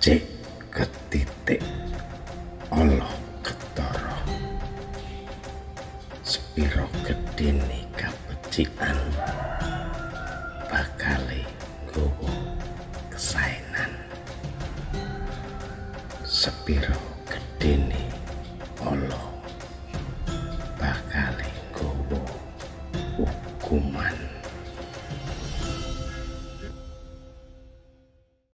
cek ketitik Allah ketara. Sepiro gedene kabecikan bakale gobo kesainan, sepiro gedene Allah. Bakale gobo hukuman.